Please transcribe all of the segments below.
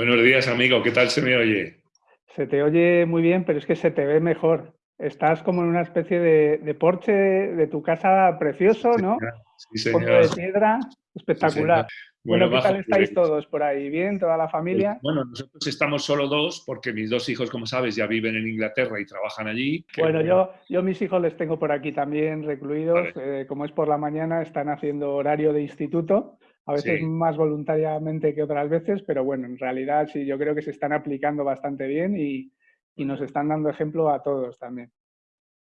Buenos días, amigo. ¿Qué tal se me oye? Se te oye muy bien, pero es que se te ve mejor. Estás como en una especie de, de porche de tu casa precioso, ¿no? Sí, señor. de piedra, espectacular. bueno, ¿qué tal estáis todos por ahí? ¿Bien? ¿Toda la familia? Pues, bueno, nosotros estamos solo dos porque mis dos hijos, como sabes, ya viven en Inglaterra y trabajan allí. Bueno, yo, yo mis hijos les tengo por aquí también recluidos. Eh, como es por la mañana, están haciendo horario de instituto a veces más voluntariamente que otras veces, pero bueno, en realidad sí, yo creo que se están aplicando bastante bien y, y nos están dando ejemplo a todos también.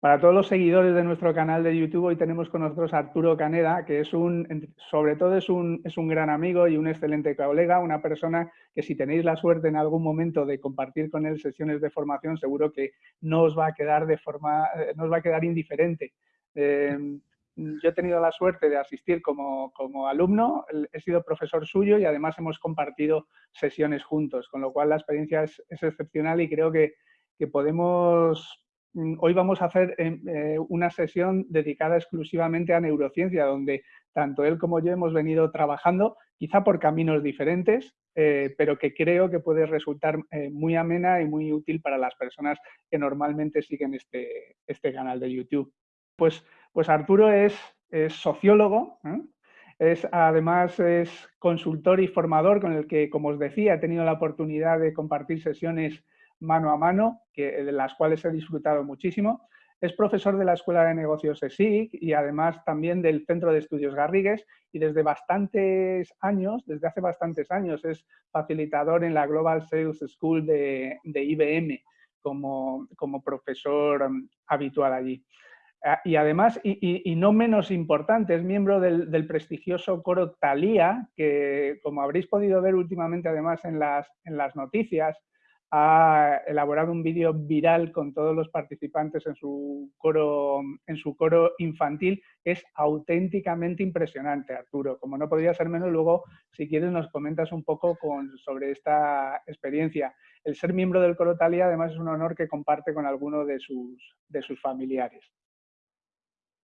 Para todos los seguidores de nuestro canal de YouTube, hoy tenemos con nosotros a Arturo Caneda, que es un, sobre todo es un, es un gran amigo y un excelente colega, una persona que si tenéis la suerte en algún momento de compartir con él sesiones de formación, seguro que no os va a quedar, de forma, eh, no os va a quedar indiferente. Eh, yo he tenido la suerte de asistir como, alumno, he sido profesor suyo y además hemos compartido sesiones juntos, con lo cual la experiencia es, excepcional y creo que, podemos... Mm, hoy vamos a hacer em, eh, una sesión dedicada exclusivamente a neurociencia, donde tanto él como yo hemos venido trabajando, quizá por caminos diferentes, eh, pero que creo que puede resultar eh, muy amena y muy útil para las personas que normalmente siguen este, este canal de YouTube. Pues pues Arturo es, sociólogo, ¿eh? es, además es consultor y formador con el que, como os decía, he tenido la oportunidad de compartir sesiones mano a mano, que, de las cuales he disfrutado muchísimo. Es profesor de la Escuela de Negocios ESIC y además también del Centro de Estudios Garrigues y desde bastantes años, desde hace bastantes años, es facilitador en la Global Sales School de, IBM como, como profesor um, habitual allí. Ah, y además, y, no menos importante, es miembro del, prestigioso coro Talía, que como habréis podido ver últimamente además en las, en las noticias, ha elaborado un vídeo viral con todos los participantes en su coro, en su coro infantil. Es auténticamente impresionante, Arturo. Como no podría ser menos, luego, si quieres, nos comentas un poco sobre esta experiencia. El ser miembro del coro Talía, además, es un honor que comparte con alguno de sus, de sus familiares.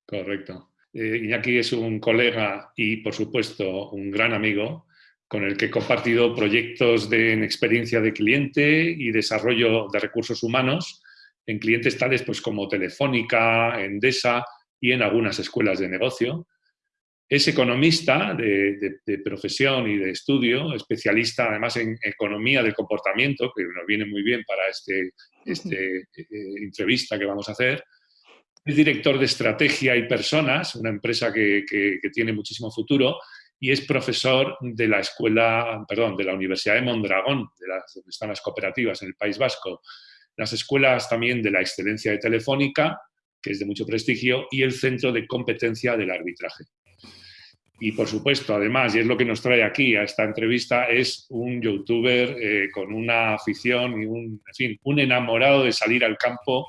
Correcto. Eh, Iñaki es un colega y, por supuesto, un gran amigo con el que he compartido proyectos de, en experiencia de cliente y desarrollo de recursos humanos en clientes tales pues, como Telefónica, Endesa y en algunas escuelas de negocio. Es economista de, profesión y de estudio, especialista además en economía del comportamiento, que nos viene muy bien para esta este, eh, entrevista que vamos a hacer, es director de estrategia y personas, una empresa que, tiene muchísimo futuro, y es profesor de la escuela, perdón, de la Universidad de Mondragón, de las, donde están las cooperativas en el País Vasco, las escuelas también de la excelencia de Telefónica, que es de mucho prestigio, y el Centro de Competencia del Arbitraje. Y por supuesto, además, y es lo que nos trae aquí a esta entrevista, es un youtuber eh, con una afición y un, en fin, un enamorado de salir al campo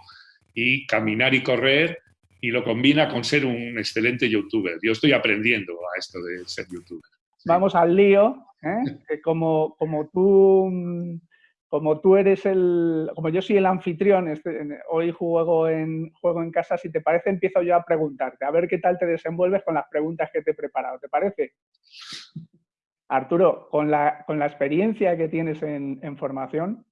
y caminar y correr y lo combina con ser un excelente youtuber. Yo estoy aprendiendo a esto de ser youtuber. Vamos al lío, ¿eh? como, como tú como tú eres el, como yo soy el anfitrión, este, hoy juego en, juego en casa, si te parece empiezo yo a preguntarte, a ver qué tal te desenvuelves con las preguntas que te he preparado, ¿te parece? Arturo, con la, con la experiencia que tienes en, en formación,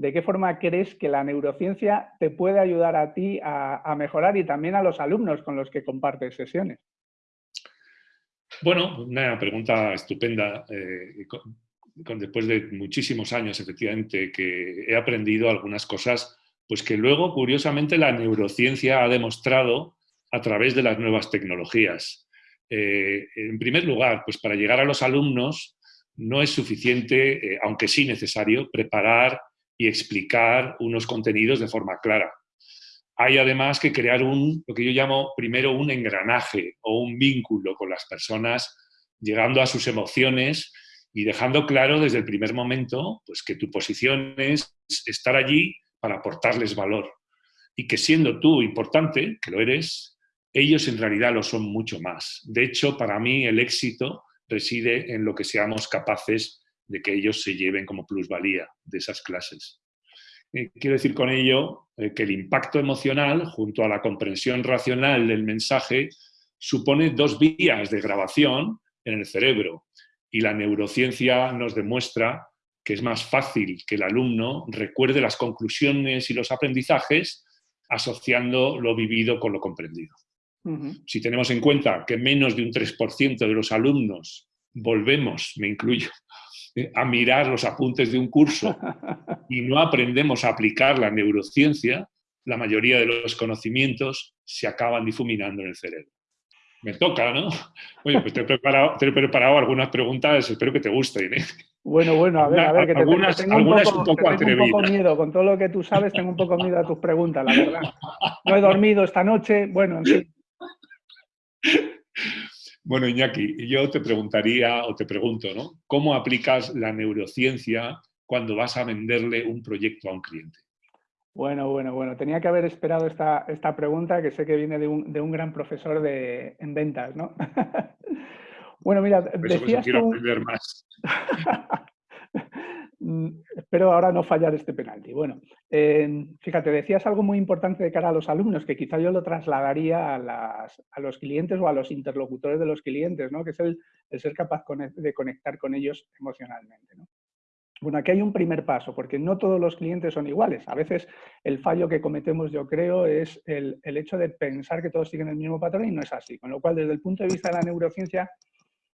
¿de qué forma crees que la neurociencia te puede ayudar a ti a, mejorar y también a los alumnos con los que compartes sesiones? Bueno, una pregunta estupenda. Eh, después de muchísimos años, efectivamente, que he aprendido algunas cosas, pues que luego, curiosamente, la neurociencia ha demostrado a través de las nuevas tecnologías. Eh, en primer lugar, pues para llegar a los alumnos no es suficiente, eh, aunque sí necesario, preparar y explicar unos contenidos de forma clara. Hay además que crear un, lo que yo llamo primero un engranaje o un vínculo con las personas, llegando a sus emociones y dejando claro desde el primer momento pues, que tu posición es estar allí para aportarles valor y que siendo tú importante, que lo eres, ellos en realidad lo son mucho más. De hecho, para mí el éxito reside en lo que seamos capaces de que ellos se lleven como plusvalía de esas clases. Eh, quiero decir con ello eh, que el impacto emocional, junto a la comprensión racional del mensaje, supone dos vías de grabación en el cerebro y la neurociencia nos demuestra que es más fácil que el alumno recuerde las conclusiones y los aprendizajes asociando lo vivido con lo comprendido. Si tenemos en cuenta que menos de un 3% de los alumnos volvemos, me incluyo, a mirar los apuntes de un curso y no aprendemos a aplicar la neurociencia, la mayoría de los conocimientos se acaban difuminando en el cerebro. Me toca, ¿no? Oye, pues te he preparado, te he preparado algunas preguntas, espero que te gusten. ¿eh? Bueno, bueno, a ver, a ver, que algunas, tengo, un poco, un poco, tengo un poco miedo. Con todo lo que tú sabes, tengo un poco miedo a tus preguntas, la verdad. No he dormido esta noche, bueno, en fin. Bueno, Iñaki, yo te preguntaría o te pregunto, ¿no? ¿Cómo aplicas la neurociencia cuando vas a venderle un proyecto a un cliente? Bueno, bueno, bueno. Tenía que haber esperado esta, esta pregunta que sé que viene de un, de un gran profesor de, en ventas, ¿no? bueno, mira, decías quiero aprender más. Mm, espero ahora no fallar este penalti. Bueno, fíjate, decías algo muy importante de cara a los alumnos, que quizá yo lo trasladaría a, los clientes o a los interlocutores de los clientes, ¿no? que es el, ser capaz de conectar con ellos emocionalmente. Bueno, aquí hay un primer paso, porque no todos los clientes son iguales. A veces el fallo que cometemos, yo creo, es el, el hecho de pensar que todos siguen el mismo patrón y no es así. Con lo cual, desde el punto de vista de la neurociencia,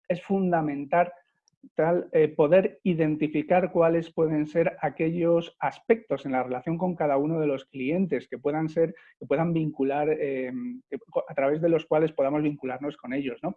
es fundamental tal, eh, poder identificar cuáles pueden ser aquellos aspectos en la relación con cada uno de los clientes que puedan ser, que puedan vincular, eh, a través de los cuales podamos vincularnos con ellos. ¿no?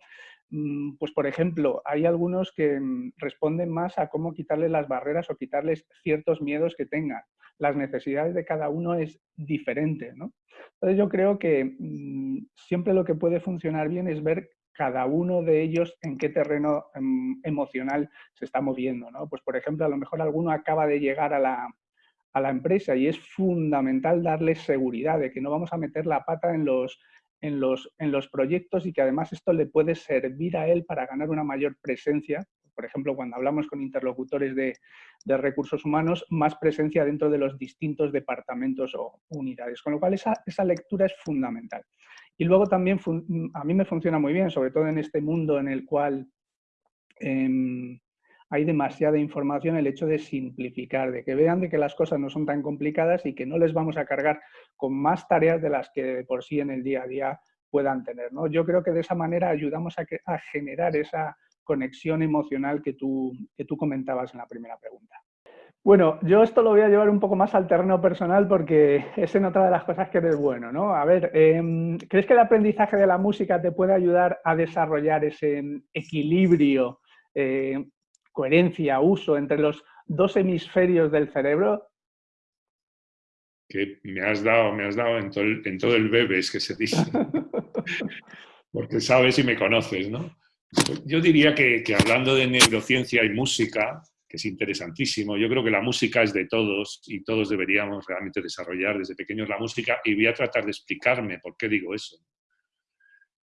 Mm, pues, por ejemplo, hay algunos que mm, responden más a cómo quitarles las barreras o quitarles ciertos miedos que tengan. Las necesidades de cada uno es diferente. ¿no? Entonces, yo creo que mm, siempre lo que puede funcionar bien es ver cada uno de ellos en qué terreno em, emocional se está moviendo. ¿no? Pues, por ejemplo, a lo mejor alguno acaba de llegar a la, a la empresa y es fundamental darle seguridad de que no vamos a meter la pata en los, en los, en los proyectos y que además esto le puede servir a él para ganar una mayor presencia. Por ejemplo, cuando hablamos con interlocutores de, de recursos humanos, más presencia dentro de los distintos departamentos o unidades. Con lo cual, esa, esa lectura es fundamental. Y luego también a mí me funciona muy bien, sobre todo en este mundo en el cual em, hay demasiada información, el hecho de simplificar, de que vean de que las cosas no son tan complicadas y que no les vamos a cargar con más tareas de las que por sí en el día a día puedan tener. ¿no? Yo creo que de esa manera ayudamos a, a generar esa conexión emocional que tú, que tú comentabas en la primera pregunta. Bueno, yo esto lo voy a llevar un poco más al terreno personal porque es en otra de las cosas que eres bueno, ¿no? A ver, em, ¿crees que el aprendizaje de la música te puede ayudar a desarrollar ese equilibrio, eh, coherencia, uso entre los dos hemisferios del cerebro? Que me has dado, me has dado en todo el, en todo el bebés que se dice. porque sabes y me conoces, ¿no? Yo diría que hablando de neurociencia y música, que es interesantísimo. Yo creo que la música es de todos y todos deberíamos realmente desarrollar desde pequeños la música y voy a tratar de explicarme por qué digo eso.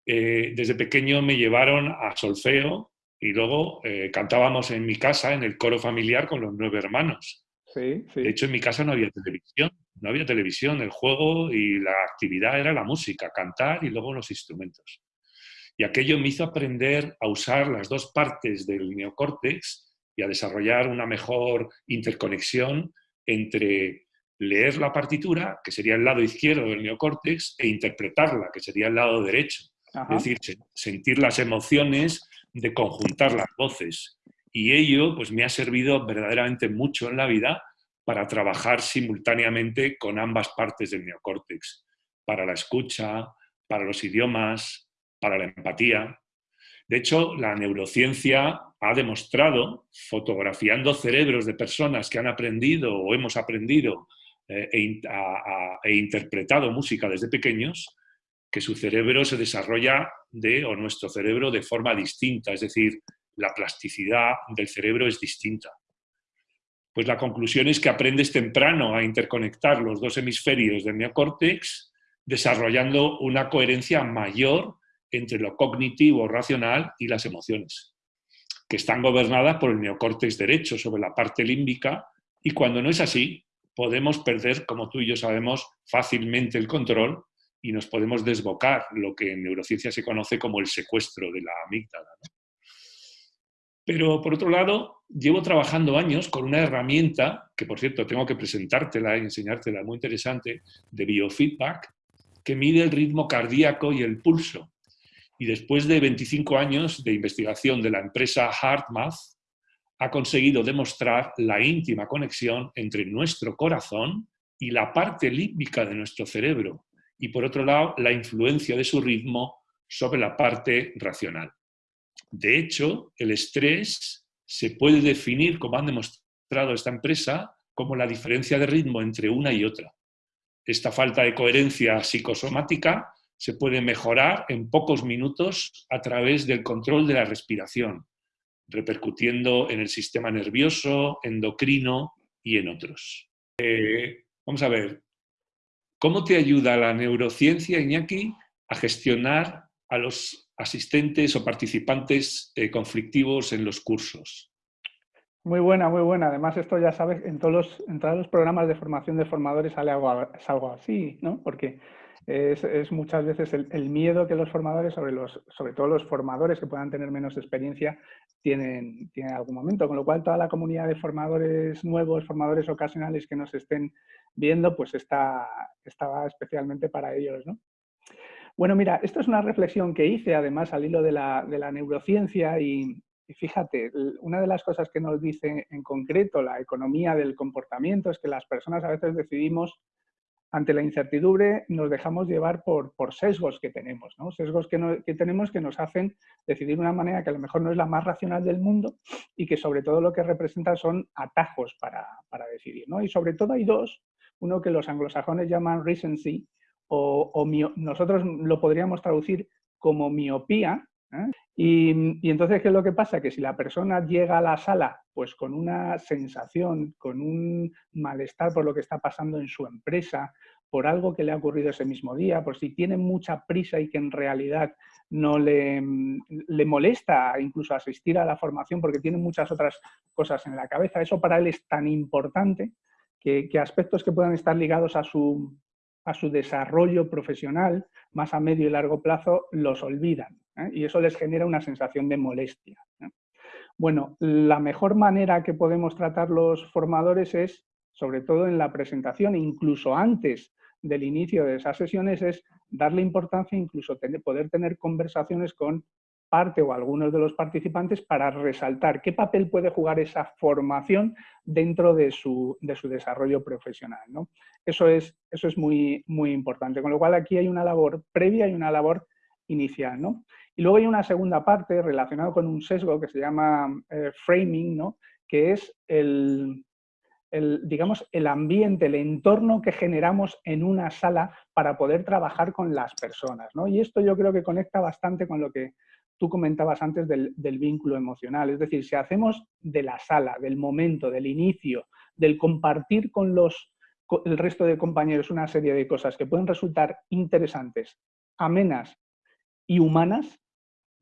Eh, desde pequeño me llevaron a solfeo y luego eh, cantábamos en mi casa, en el coro familiar, con los nueve hermanos. Sí, De hecho, en mi casa no había televisión, no había televisión, el juego y la actividad era la música, cantar y luego los instrumentos. Y aquello me hizo aprender a usar las dos partes del neocórtex y a desarrollar una mejor interconexión entre leer la partitura, que sería el lado izquierdo del neocórtex, e interpretarla, que sería el lado derecho. Es decir, sentir las emociones de conjuntar las voces. Y ello pues, me ha servido verdaderamente mucho en la vida para trabajar simultáneamente con ambas partes del neocórtex, para la escucha, para los idiomas, para la empatía. De hecho, la neurociencia ha demostrado, fotografiando cerebros de personas que han aprendido o hemos aprendido eh, e, e, interpretado música desde pequeños, que su cerebro se desarrolla de, o nuestro cerebro de forma distinta, es decir, la plasticidad del cerebro es distinta. Pues la conclusión es que aprendes temprano a interconectar los dos hemisferios del neocórtex, desarrollando una coherencia mayor entre lo cognitivo, racional y las emociones, que están gobernadas por el neocórtex derecho sobre la parte límbica y cuando no es así, podemos perder, como tú y yo sabemos, fácilmente el control y nos podemos desbocar lo que en neurociencia se conoce como el secuestro de la amígdala. Pero por otro lado, llevo trabajando años con una herramienta, que por cierto tengo que presentártela y enseñártela, muy interesante, de biofeedback, que mide el ritmo cardíaco y el pulso. Y después de 25 años de investigación de la empresa HeartMath, ha conseguido demostrar la íntima conexión entre nuestro corazón y la parte límbica de nuestro cerebro, y por otro lado, la influencia de su ritmo sobre la parte racional. De hecho, el estrés se puede definir, como han demostrado esta empresa, como la diferencia de ritmo entre una y otra. Esta falta de coherencia psicosomática se puede mejorar en pocos minutos a través del control de la respiración, repercutiendo en el sistema nervioso, endocrino y en otros. Eh, vamos a ver, ¿cómo te ayuda la neurociencia, Iñaki, a gestionar a los asistentes o participantes eh, conflictivos en los cursos? Muy buena, muy buena. Además, esto ya sabes, en todos los, programas de formación de formadores sale es algo así, ¿no? Porque es, muchas veces el, miedo que los formadores, sobre, los, sobre todo los formadores que puedan tener menos experiencia, tienen, tienen en algún momento. Con lo cual, toda la comunidad de formadores nuevos, formadores ocasionales que nos estén viendo, pues está, está especialmente para ellos, ¿no? Bueno, mira, esto es una reflexión que hice además al hilo de la, neurociencia y, fíjate, una de las cosas que nos dice en concreto la economía del comportamiento es que las personas a veces decidimos ante la incertidumbre nos dejamos llevar por, sesgos que tenemos, ¿no? sesgos que, que, tenemos que nos hacen decidir de una manera que a lo mejor no es la más racional del mundo y que sobre todo lo que representa son atajos para, decidir. ¿no? Y sobre todo hay dos, uno que los anglosajones llaman recency, o, nosotros lo podríamos traducir como miopía. ¿Eh? Y, entonces, ¿qué es lo que pasa? Que si la persona llega a la sala pues con una sensación, con un malestar por lo que está pasando en su empresa, por algo que le ha ocurrido ese mismo día, por si tiene mucha prisa y que en realidad no le, le, molesta incluso asistir a la formación porque tiene muchas otras cosas en la cabeza. Eso para él es tan importante que, que aspectos que puedan estar ligados a su, a su desarrollo profesional más a medio y largo plazo los olvidan ¿eh? y eso les genera una sensación de molestia. ¿eh? Bueno, la mejor manera que podemos tratar los formadores es, sobre todo en la presentación, incluso antes del inicio de esas sesiones, es darle importancia, incluso poder tener conversaciones con parte o algunos de los participantes para resaltar qué papel puede jugar esa formación dentro de su, desarrollo profesional. ¿no? Eso es, eso es muy, muy importante, con lo cual aquí hay una labor previa y una labor inicial. ¿no? Y luego hay una segunda parte relacionada con un sesgo que se llama eh, framing, ¿no? que es el, digamos, el ambiente, el entorno que generamos en una sala para poder trabajar con las personas. ¿no? Y esto yo creo que conecta bastante con lo que tú comentabas antes del, vínculo emocional. Es decir, si hacemos de la sala, del momento, del inicio, del compartir con los, el resto de compañeros una serie de cosas que pueden resultar interesantes, amenas y humanas,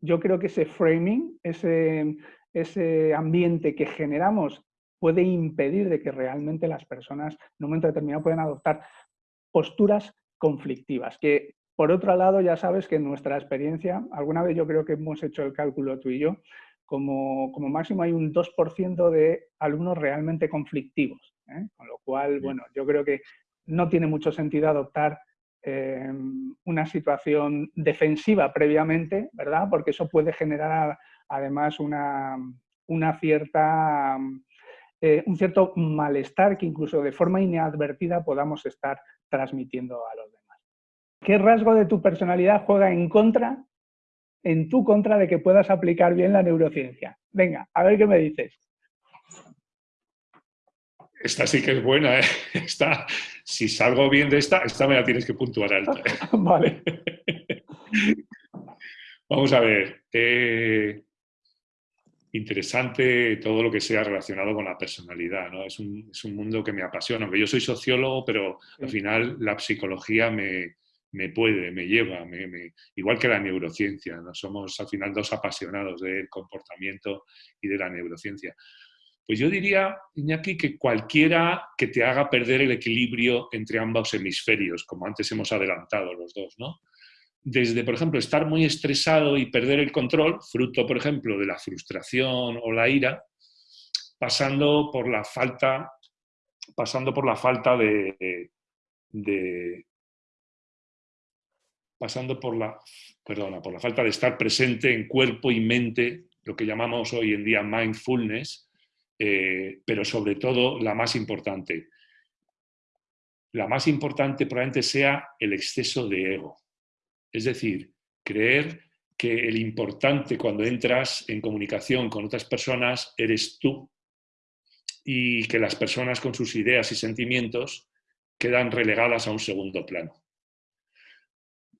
yo creo que ese framing, ese, ese ambiente que generamos puede impedir de que realmente las personas en un momento determinado puedan adoptar posturas conflictivas, que por otro lado, ya sabes que en nuestra experiencia, alguna vez yo creo que hemos hecho el cálculo tú y yo, como, máximo hay un 2% de alumnos realmente conflictivos. ¿eh? Con lo cual, bueno, yo creo que no tiene mucho sentido adoptar eh, una situación defensiva previamente, ¿verdad? Porque eso puede generar además una, cierta, eh, un cierto malestar que incluso de forma inadvertida podamos estar transmitiendo a los demás. ¿Qué rasgo de tu personalidad juega en contra, en tu contra de que puedas aplicar bien la neurociencia? Venga, a ver qué me dices. Esta sí que es buena, ¿eh? Esta, si salgo bien de esta, esta me la tienes que puntuar alta. ¿eh? vale. Vamos a ver. Eh, interesante todo lo que sea relacionado con la personalidad. ¿no? Es, un, mundo que me apasiona. Aunque yo soy sociólogo, pero al final la psicología me, me puede, me lleva, igual que la neurociencia, ¿no? somos al final dos apasionados del comportamiento y de la neurociencia. Pues yo diría, Iñaki, que cualquiera que te haga perder el equilibrio entre ambos hemisferios, como antes hemos adelantado los dos, ¿no? desde, por ejemplo, estar muy estresado y perder el control, fruto, por ejemplo, de la frustración o la ira, pasando por la falta, pasando por la falta de, pasando por la, perdona, por la falta de estar presente en cuerpo y mente, lo que llamamos hoy en día mindfulness, eh, pero sobre todo la más importante. La más importante probablemente sea el exceso de ego. Es decir, creer que el importante cuando entras en comunicación con otras personas eres tú y que las personas con sus ideas y sentimientos quedan relegadas a un segundo plano.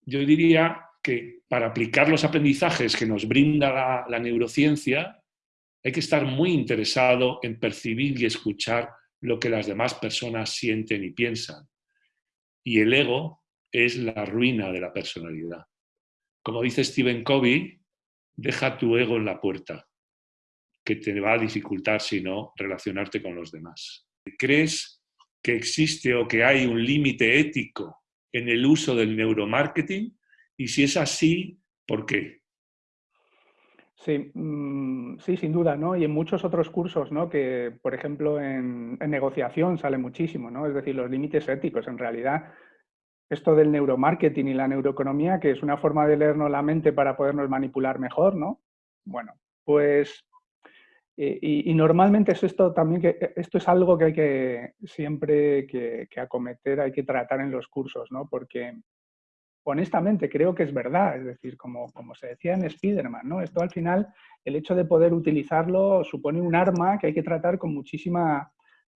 Yo diría que para aplicar los aprendizajes que nos brinda la, neurociencia hay que estar muy interesado en percibir y escuchar lo que las demás personas sienten y piensan. Y el ego es la ruina de la personalidad. Como dice Stephen Covey, deja tu ego en la puerta, que te va a dificultar, si no, relacionarte con los demás. ¿Crees que existe o que hay un límite ético en el uso del neuromarketing? Y si es así, ¿por qué? Sí, mm, sí, sin duda, ¿no? Y en muchos otros cursos, ¿no? Que, por ejemplo, en, negociación sale muchísimo, ¿no? Es decir, los límites éticos. En realidad, esto del neuromarketing y la neuroeconomía, que es una forma de leernos la mente para podernos manipular mejor, ¿no? Bueno, pues... Eh, y, normalmente es esto también que esto es algo que hay que siempre que, acometer, hay que tratar en los cursos, ¿no? Porque honestamente creo que es verdad, es decir, como, como se decía en Spiderman, ¿no? Esto al final, el hecho de poder utilizarlo supone un arma que hay que tratar con muchísima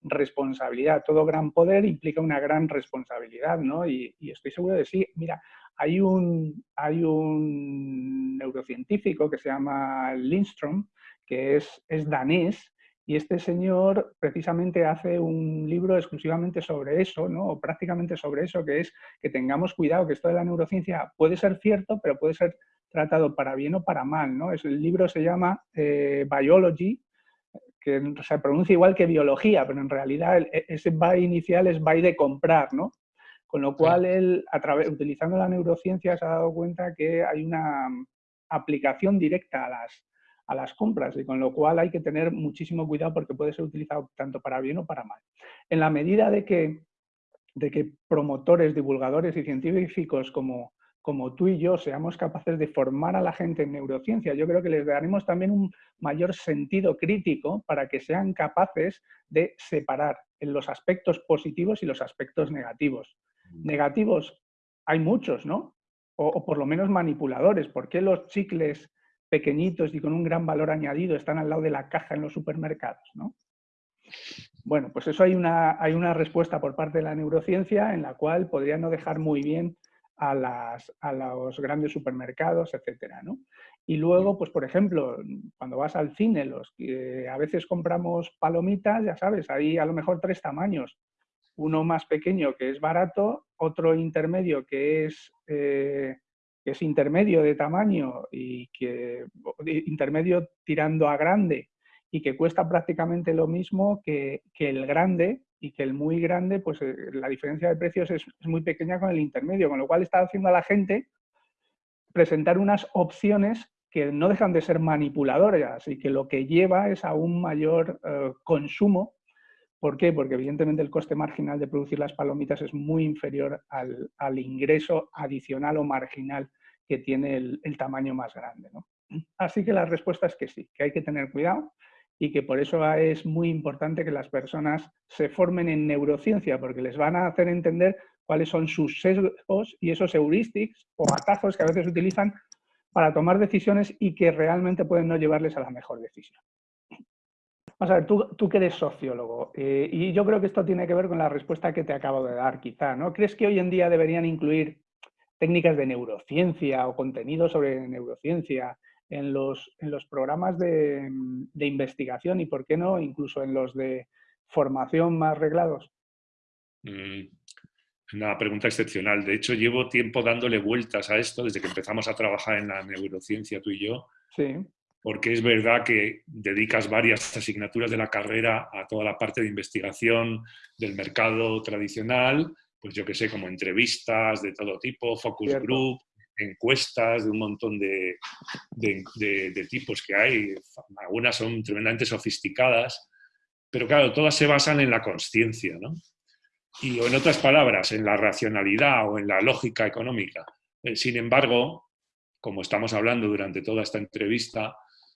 responsabilidad. Todo gran poder implica una gran responsabilidad, ¿no? Y, estoy seguro de sí. Mira, hay un, hay un neurocientífico que se llama Lindström, que es, es danés, y este señor precisamente hace un libro exclusivamente sobre eso, ¿no? o prácticamente sobre eso, que es que tengamos cuidado, que esto de la neurociencia puede ser cierto, pero puede ser tratado para bien o para mal. ¿no? Es, el libro se llama eh, Biology, que se pronuncia igual que biología, pero en realidad e, ese buy inicial es buy de comprar, ¿no? Con lo cual él, a través, utilizando la neurociencia, se ha dado cuenta que hay una aplicación directa a las, a las compras y con lo cual hay que tener muchísimo cuidado porque puede ser utilizado tanto para bien o para mal. En la medida de que, de que promotores, divulgadores y científicos como como tú y yo seamos capaces de formar a la gente en neurociencia, yo creo que les daremos también un mayor sentido crítico para que sean capaces de separar en los aspectos positivos y los aspectos negativos. Mm. Negativos hay muchos, ¿no? O, por lo menos manipuladores. ¿Por qué los chicles pequeñitos y con un gran valor añadido están al lado de la caja en los supermercados, ¿no? Bueno, pues eso hay una, hay una respuesta por parte de la neurociencia en la cual podría no dejar muy bien a, las, a los grandes supermercados, etcétera, ¿no? Y luego, pues por ejemplo, cuando vas al cine, los que a veces compramos palomitas, ya sabes, hay a lo mejor tres tamaños. Uno más pequeño que es barato, otro intermedio que es, eh, que es intermedio de tamaño y que intermedio tirando a grande y que cuesta prácticamente lo mismo que, que el grande, y que el muy grande, pues eh, la diferencia de precios es, muy pequeña con el intermedio, con lo cual está haciendo a la gente presentar unas opciones que no dejan de ser manipuladoras y que lo que lleva es a un mayor eh, consumo. ¿Por qué? Porque evidentemente el coste marginal de producir las palomitas es muy inferior al, ingreso adicional o marginal que tiene el, tamaño más grande. ¿no? Así que la respuesta es que sí, que hay que tener cuidado y que por eso es muy importante que las personas se formen en neurociencia, porque les van a hacer entender cuáles son sus sesgos y esos heuristics o atajos que a veces utilizan para tomar decisiones y que realmente pueden no llevarles a la mejor decisión. Vamos a ver, tú, tú que eres sociólogo, eh, y yo creo que esto tiene que ver con la respuesta que te acabo de dar, quizá, ¿no? ¿Crees que hoy en día deberían incluir técnicas de neurociencia o contenido sobre neurociencia en los, en los programas de, de, investigación y, ¿por qué no, incluso en los de formación más reglados? Mm, una pregunta excepcional. De hecho, llevo tiempo dándole vueltas a esto desde que empezamos a trabajar en la neurociencia, tú y yo. Sí. Porque es verdad que dedicas varias asignaturas de la carrera a toda la parte de investigación del mercado tradicional, pues yo que sé, como entrevistas de todo tipo, focus group, encuestas de un montón de, de, tipos que hay. Algunas son tremendamente sofisticadas, pero claro, todas se basan en la conciencia, ¿no? Y o en otras palabras, en la racionalidad o en la lógica económica. Eh, sin embargo, como estamos hablando durante toda esta entrevista,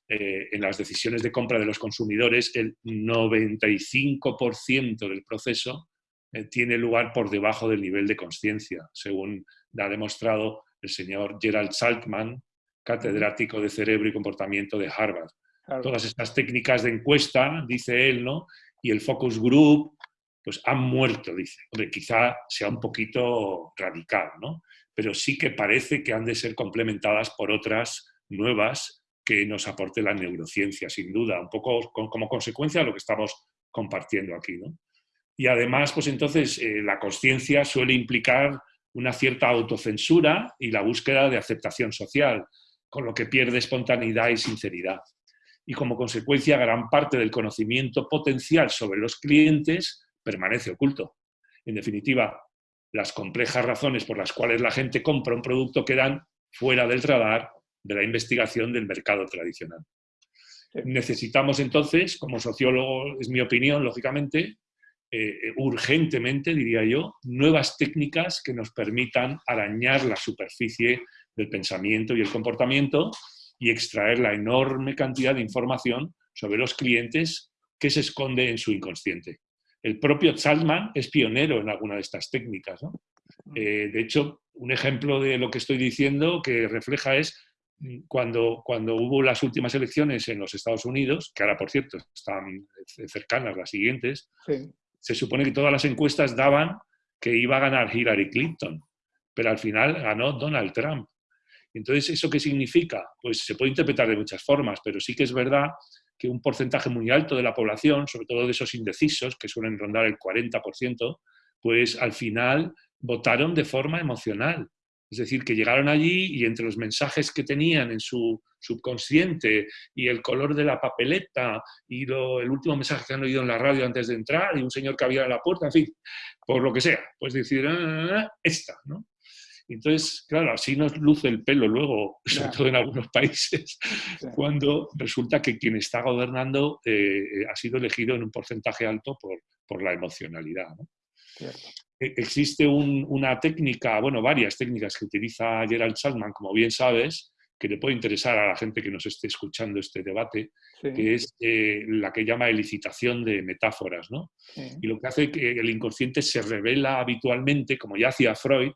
eh, en las decisiones de compra de los consumidores, el 95% del proceso eh, tiene lugar por debajo del nivel de conciencia, según ha demostrado el señor Gerald Saltman, catedrático de cerebro y comportamiento de Harvard. Todas estas técnicas de encuesta, dice él, ¿no? y el focus group, pues han muerto, dice. Hombre, quizá sea un poquito radical, ¿no? pero sí que parece que han de ser complementadas por otras nuevas que nos aporte la neurociencia, sin duda, un poco como consecuencia de lo que estamos compartiendo aquí. ¿no? Y además, pues entonces, eh, la conciencia suele implicar una cierta autocensura y la búsqueda de aceptación social, con lo que pierde espontaneidad y sinceridad. Y como consecuencia, gran parte del conocimiento potencial sobre los clientes permanece oculto. En definitiva, las complejas razones por las cuales la gente compra un producto quedan fuera del radar de la investigación del mercado tradicional. Necesitamos entonces, como sociólogo, es mi opinión, lógicamente, eh, urgentemente, diría yo, nuevas técnicas que nos permitan arañar la superficie del pensamiento y el comportamiento y extraer la enorme cantidad de información sobre los clientes que se esconde en su inconsciente. El propio Salzman es pionero en alguna de estas técnicas. Eh, de hecho, un ejemplo de lo que estoy diciendo que refleja es mm, cuando, cuando hubo las últimas elecciones en los Estados Unidos, que ahora, por cierto, están cercanas las siguientes, se supone que todas las encuestas daban que iba a ganar Hillary Clinton, pero al final ganó Donald Trump. Entonces, ¿eso qué significa? Pues se puede interpretar de muchas formas, pero sí que es verdad que un porcentaje muy alto de la población, sobre todo de esos indecisos, que suelen rondar el 40%, pues al final votaron de forma emocional. Es decir, que llegaron allí y entre los mensajes que tenían en su subconsciente y el color de la papeleta y el último mensaje que han oído en la radio antes de entrar y un señor que había en la puerta, en fin, por lo que sea, pues decir, ah, esta, ¿no? Entonces, claro, así nos luce el pelo luego, sobre todo en algunos países, cuando resulta que quien está gobernando eh, ha sido elegido en un porcentaje alto por, por la emocionalidad. Existe una técnica, bueno, varias técnicas que utiliza Gerald Salman, como bien sabes, que le puede interesar a la gente que nos esté escuchando este debate, que es eh, la que llama elicitación de metáforas. ¿no? Y lo que hace que el inconsciente se revela habitualmente, como ya hacía Freud,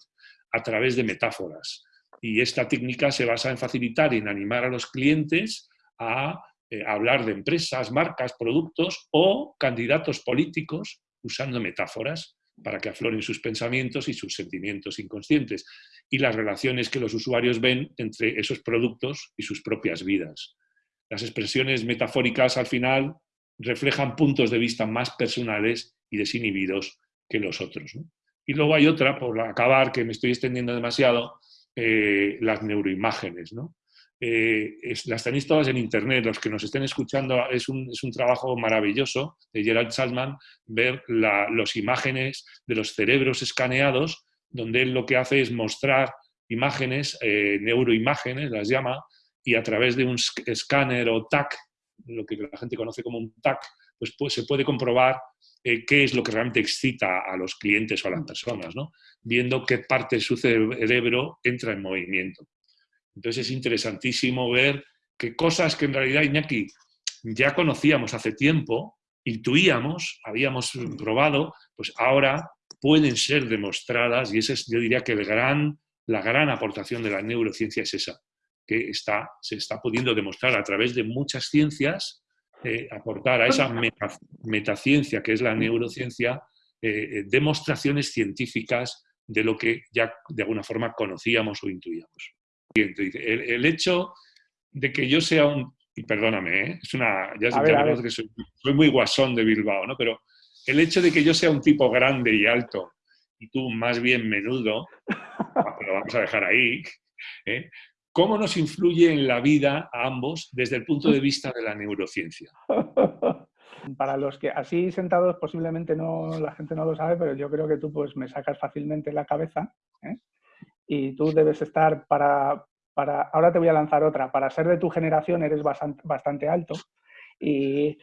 a través de metáforas. Y esta técnica se basa en facilitar y en animar a los clientes a eh, hablar de empresas, marcas, productos o candidatos políticos usando metáforas para que afloren sus pensamientos y sus sentimientos inconscientes y las relaciones que los usuarios ven entre esos productos y sus propias vidas. Las expresiones metafóricas al final reflejan puntos de vista más personales y desinhibidos que los otros. Y luego hay otra, por acabar, que me estoy extendiendo demasiado, eh, las neuroimágenes. ¿no? Eh, las tenéis todas en internet, los que nos estén escuchando, es un, trabajo maravilloso de Gerald Salman ver las imágenes de los cerebros escaneados, donde él lo que hace es mostrar imágenes, eh, neuroimágenes, las llama, y a través de un escáner o TAC, lo que la gente conoce como un TAC, pues, pues se puede comprobar eh, qué es lo que realmente excita a los clientes o a las personas, ¿no? viendo qué parte de su cerebro entra en movimiento. Entonces es interesantísimo ver que cosas que en realidad, Iñaki, ya conocíamos hace tiempo, intuíamos, habíamos probado, pues ahora pueden ser demostradas y esa es, yo diría que el gran, la gran aportación de la neurociencia es esa, que está, se está pudiendo demostrar a través de muchas ciencias, eh, aportar a esa metaciencia que es la neurociencia, eh, eh, demostraciones científicas de lo que ya de alguna forma conocíamos o intuíamos. El, hecho de que yo sea un... Y perdóname, ¿eh? es una, ya, ya que soy, muy guasón de Bilbao, ¿no? Pero el hecho de que yo sea un tipo grande y alto y tú más bien menudo, lo vamos a dejar ahí, ¿eh? ¿cómo nos influye en la vida a ambos desde el punto de vista de la neurociencia? Para los que así sentados posiblemente no la gente no lo sabe, pero yo creo que tú pues me sacas fácilmente la cabeza. ¿eh? Y tú debes estar para, para, ahora te voy a lanzar otra, para ser de tu generación eres bastante, bastante alto y,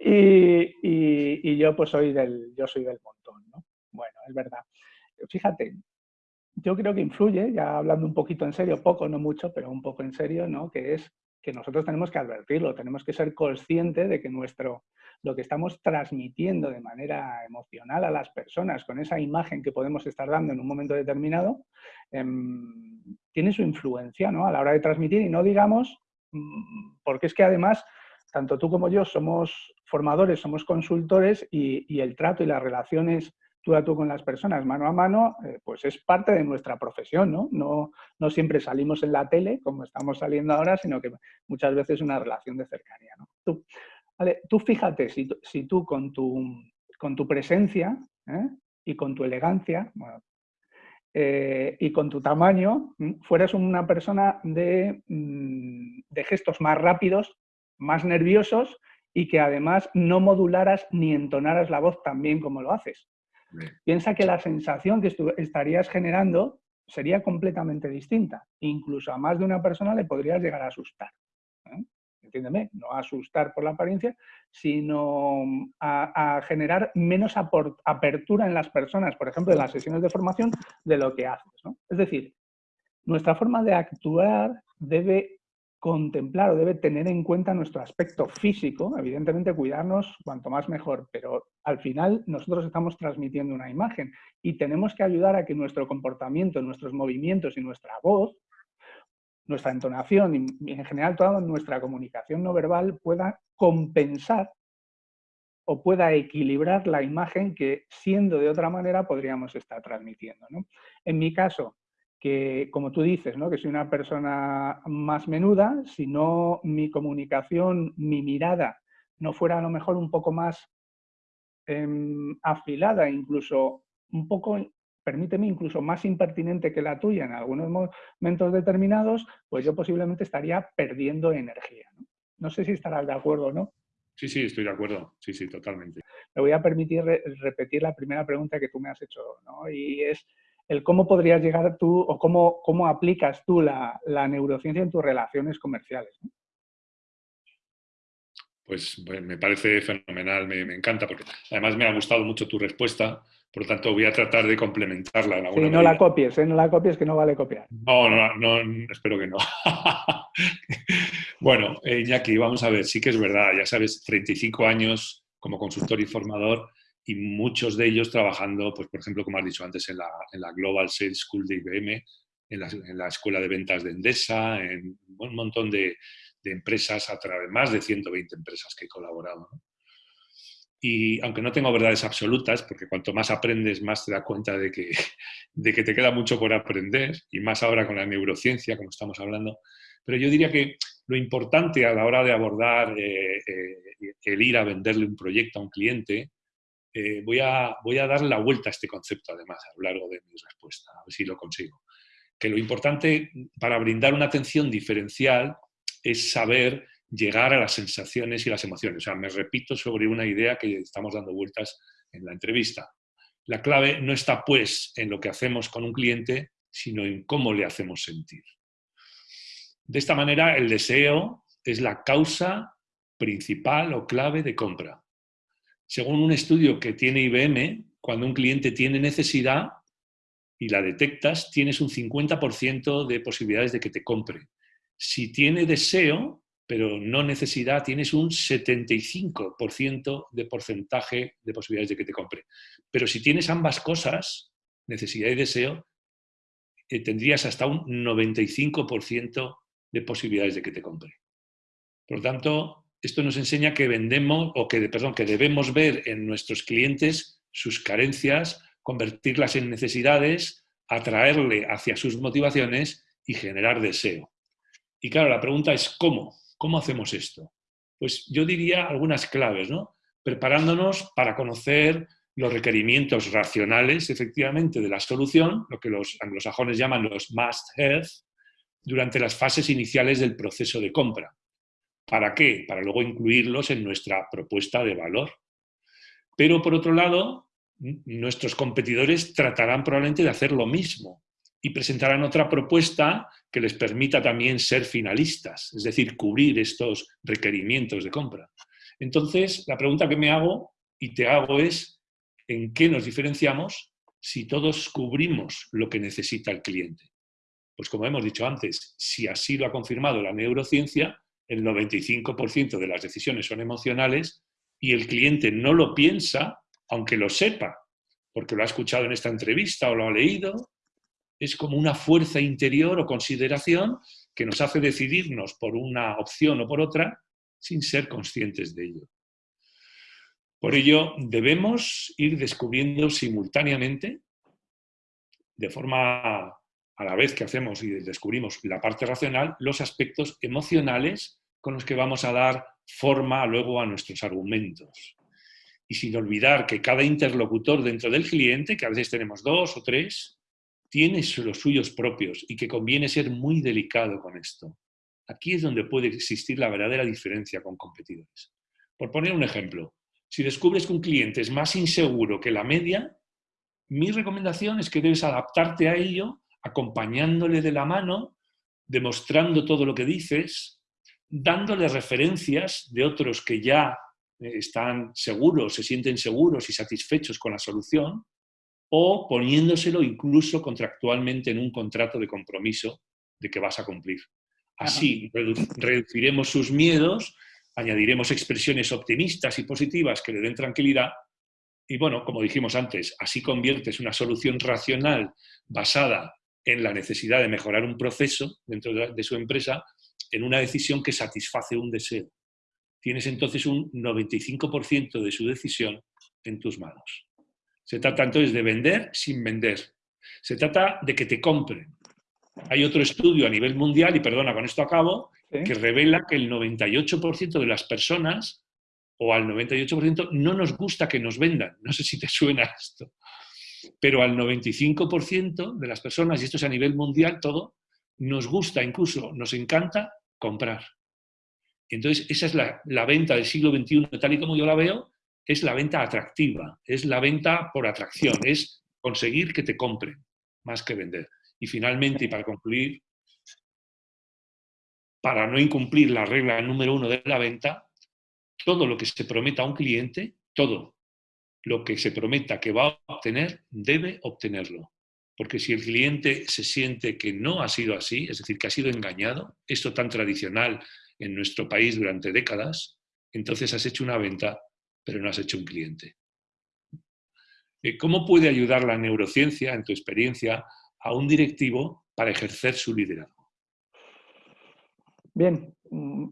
y, y, yo pues soy del, yo soy del montón, ¿no? Bueno, es verdad. Fíjate, yo creo que influye, ya hablando un poquito en serio, poco, no mucho, pero un poco en serio, ¿no? Que es que nosotros tenemos que advertirlo, tenemos que ser conscientes de que nuestro, lo que estamos transmitiendo de manera emocional a las personas con esa imagen que podemos estar dando en un momento determinado, em, tiene su influencia ¿no? a la hora de transmitir y no digamos, mm, porque es que además, tanto tú como yo somos formadores, somos consultores y, y el trato y las relaciones tú a tú con las personas, mano a mano, eh, pues es parte de nuestra profesión, ¿no? ¿no? No siempre salimos en la tele, como estamos saliendo ahora, sino que muchas veces es una relación de cercanía, ¿no? Tú, vale, tú fíjate, si, si, tú con tu, con tu presencia ¿eh? y con tu elegancia, eh, y con tu tamaño, fueras una persona de, mm, de gestos más rápidos, más nerviosos, y que además no modularas ni entonaras la voz tan bien como lo haces. Piensa que la sensación que estarías generando sería completamente distinta. Incluso a más de una persona le podrías llegar a asustar. ¿eh? Entiéndeme, no asustar por la apariencia, sino a, generar menos apertura en las personas, por ejemplo, en las sesiones de formación, de lo que haces. Es decir, nuestra forma de actuar debe contemplar o debe tener en cuenta nuestro aspecto físico, evidentemente cuidarnos cuanto más mejor, pero al final nosotros estamos transmitiendo una imagen y tenemos que ayudar a que nuestro comportamiento, nuestros movimientos y nuestra voz, nuestra entonación y en general toda nuestra comunicación no verbal pueda compensar o pueda equilibrar la imagen que siendo de otra manera podríamos estar transmitiendo. En mi caso, que, como tú dices, ¿no? que soy una persona más menuda, si no mi comunicación, mi mirada no fuera a lo mejor un poco más em, afilada, incluso un poco, permíteme, incluso más impertinente que la tuya en algunos momentos determinados, pues yo posiblemente estaría perdiendo energía. No, no sé si estarás de acuerdo o no. Sí, sí, estoy de acuerdo. Sí, sí, totalmente. Me voy a permitir repetir la primera pregunta que tú me has hecho, ¿no? Y es, el cómo podrías llegar tú o cómo, cómo aplicas tú la, neurociencia en tus relaciones comerciales. Pues, pues, me parece fenomenal, me, encanta, porque además me ha gustado mucho tu respuesta, por lo tanto voy a tratar de complementarla. En sí, no la copies, ¿eh? no la copies que no vale copiar. No, no, no espero que no. bueno, eh, Iñaki, vamos a ver, sí que es verdad, ya sabes, 35 años como consultor y formador, y muchos de ellos trabajando, pues, por ejemplo, como has dicho antes, en la, en la Global Sales School de IBM, en la, en la, Escuela de Ventas de Endesa, en un montón de, de, empresas, a través más de 120 empresas que he colaborado. Y aunque no tengo verdades absolutas, porque cuanto más aprendes, más te das cuenta de que, de que te queda mucho por aprender, y más ahora con la neurociencia, como estamos hablando, pero yo diría que lo importante a la hora de abordar eh, eh, el ir a venderle un proyecto a un cliente eh, voy, a, voy a dar la vuelta a este concepto, además, a lo largo de mi respuesta, a ver si lo consigo. Que lo importante para brindar una atención diferencial es saber llegar a las sensaciones y las emociones. O sea, me repito sobre una idea que estamos dando vueltas en la entrevista. La clave no está, pues, en lo que hacemos con un cliente, sino en cómo le hacemos sentir. De esta manera, el deseo es la causa principal o clave de compra. Según un estudio que tiene IBM, cuando un cliente tiene necesidad y la detectas, tienes un 50% de posibilidades de que te compre. Si tiene deseo, pero no necesidad, tienes un 75% de porcentaje de posibilidades de que te compre. Pero si tienes ambas cosas, necesidad y deseo, eh, tendrías hasta un 95% de posibilidades de que te compre. Por lo tanto, esto nos enseña que vendemos, o que, perdón, que debemos ver en nuestros clientes sus carencias, convertirlas en necesidades, atraerle hacia sus motivaciones y generar deseo. Y claro, la pregunta es ¿cómo? ¿Cómo hacemos esto? Pues yo diría algunas claves, ¿no? Preparándonos para conocer los requerimientos racionales, efectivamente, de la solución, lo que los anglosajones llaman los must-have, durante las fases iniciales del proceso de compra. ¿Para qué? Para luego incluirlos en nuestra propuesta de valor. Pero por otro lado, nuestros competidores tratarán probablemente de hacer lo mismo y presentarán otra propuesta que les permita también ser finalistas, es decir, cubrir estos requerimientos de compra. Entonces, la pregunta que me hago y te hago es, ¿en qué nos diferenciamos si todos cubrimos lo que necesita el cliente? Pues como hemos dicho antes, si así lo ha confirmado la neurociencia, el 95% de las decisiones son emocionales y el cliente no lo piensa, aunque lo sepa, porque lo ha escuchado en esta entrevista o lo ha leído, es como una fuerza interior o consideración que nos hace decidirnos por una opción o por otra sin ser conscientes de ello. Por ello, debemos ir descubriendo simultáneamente, de forma a la vez que hacemos y descubrimos la parte racional, los aspectos emocionales con los que vamos a dar forma luego a nuestros argumentos. Y sin olvidar que cada interlocutor dentro del cliente, que a veces tenemos dos o tres, tiene los suyos propios y que conviene ser muy delicado con esto. Aquí es donde puede existir la verdadera diferencia con competidores. Por poner un ejemplo, si descubres que un cliente es más inseguro que la media, mi recomendación es que debes adaptarte a ello acompañándole de la mano, demostrando todo lo que dices, dándole referencias de otros que ya eh, están seguros, se sienten seguros y satisfechos con la solución, o poniéndoselo incluso contractualmente en un contrato de compromiso de que vas a cumplir. Así reduciremos sus miedos, añadiremos expresiones optimistas y positivas que le den tranquilidad y bueno, como dijimos antes, así conviertes una solución racional basada en la necesidad de mejorar un proceso dentro de su empresa en una decisión que satisface un deseo. Tienes entonces un 95% de su decisión en tus manos. Se trata entonces de vender sin vender. Se trata de que te compren. Hay otro estudio a nivel mundial, y perdona, con esto acabo, que revela que el 98% de las personas, o al 98%, no nos gusta que nos vendan. No sé si te suena esto pero al 95% de las personas, y esto es a nivel mundial todo, nos gusta, incluso nos encanta comprar. Entonces, esa es la, venta del siglo XXI, tal y como yo la veo, es la venta atractiva, es la venta por atracción, es conseguir que te compren, más que vender. Y finalmente, y para concluir, para no incumplir la regla número uno de la venta, todo lo que se prometa a un cliente, todo, lo que se prometa que va a obtener, debe obtenerlo. Porque si el cliente se siente que no ha sido así, es decir, que ha sido engañado, esto tan tradicional en nuestro país durante décadas, entonces has hecho una venta, pero no has hecho un cliente. Eh, ¿Cómo puede ayudar la neurociencia, en tu experiencia, a un directivo para ejercer su liderazgo? Bien, mm,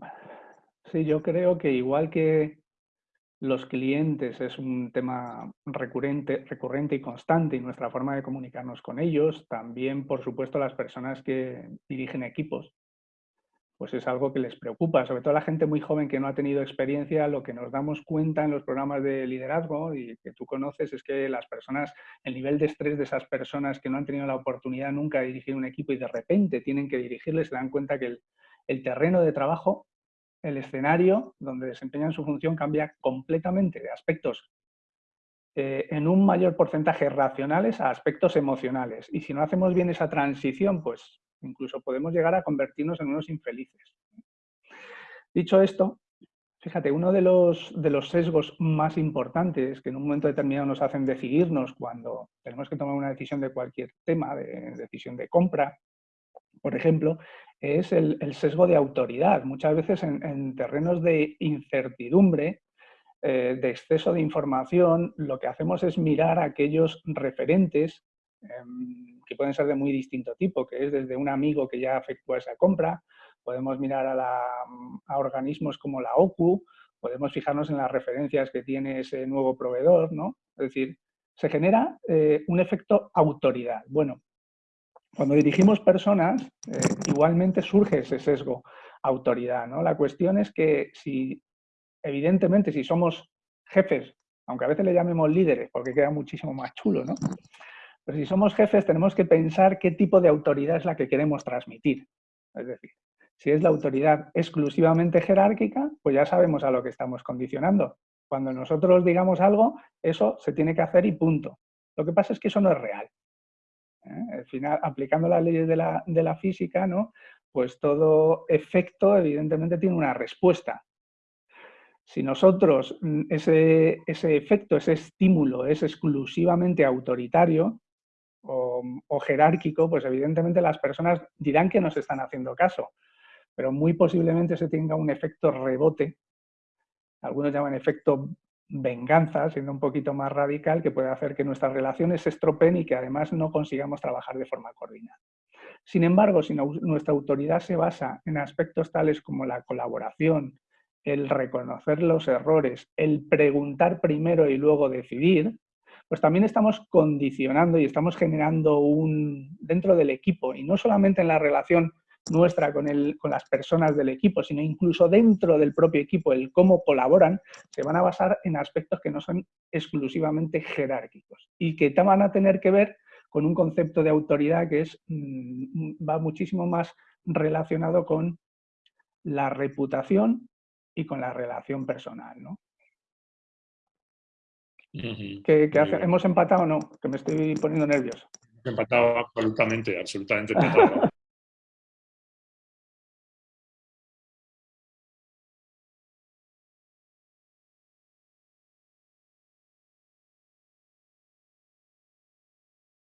sí, yo creo que igual que los clientes es un tema recurrente, recurrente y constante y nuestra forma de comunicarnos con ellos, también por supuesto las personas que dirigen equipos, pues es algo que les preocupa, sobre todo la gente muy joven que no ha tenido experiencia, lo que nos damos cuenta en los programas de liderazgo y que tú conoces es que las personas, el nivel de estrés de esas personas que no han tenido la oportunidad nunca de dirigir un equipo y de repente tienen que dirigirles, se dan cuenta que el, el terreno de trabajo el escenario donde desempeñan su función cambia completamente de aspectos eh, en un mayor porcentaje racionales a aspectos emocionales. Y si no hacemos bien esa transición, pues incluso podemos llegar a convertirnos en unos infelices. Dicho esto, fíjate, uno de los, de los sesgos más importantes que en un momento determinado nos hacen decidirnos cuando tenemos que tomar una decisión de cualquier tema, de decisión de compra, por ejemplo, es el, sesgo de autoridad. Muchas veces en, terrenos de incertidumbre, eh, de exceso de información, lo que hacemos es mirar a aquellos referentes em, que pueden ser de muy distinto tipo, que es desde un amigo que ya efectúa esa compra, podemos mirar a, organismos como la OCU, podemos fijarnos en las referencias que tiene ese nuevo proveedor, ¿no? Es decir, se genera eh, un efecto autoridad. Bueno, cuando dirigimos personas, eh, igualmente surge ese sesgo autoridad. La cuestión es que si, evidentemente, si somos jefes, aunque a veces le llamemos líderes, porque queda muchísimo más chulo, ¿no? Pero si somos jefes tenemos que pensar qué tipo de autoridad es la que queremos transmitir. Es decir, si es la autoridad exclusivamente jerárquica, pues ya sabemos a lo que estamos condicionando. Cuando nosotros digamos algo, eso se tiene que hacer y punto. Lo que pasa es que eso no es real. ¿Eh? Al final, aplicando las leyes de la, de la física, ¿no? pues todo efecto evidentemente tiene una respuesta. Si nosotros mm, ese, ese efecto, ese estímulo es exclusivamente autoritario o, o, jerárquico, pues evidentemente las personas dirán que nos están haciendo caso, pero muy posiblemente se tenga un efecto rebote, algunos llaman efecto venganza, siendo un poquito más radical, que puede hacer que nuestras relaciones se estropeen y que además no consigamos trabajar de forma coordinada. Sin embargo, si nuestra autoridad se basa en aspectos tales como la colaboración, el reconocer los errores, el preguntar primero y luego decidir, pues también estamos condicionando y estamos generando un dentro del equipo, y no solamente en la relación nuestra con, el, con las personas del equipo, sino incluso dentro del propio equipo, el cómo colaboran, se van a basar en aspectos que no son exclusivamente jerárquicos y que van a tener que ver con un concepto de autoridad que es, mm, va muchísimo más relacionado con la reputación y con la relación personal. ¿no? ¿Qué, ¿Hemos empatado o no? Que me estoy poniendo nervioso. Empatado absolutamente, absolutamente.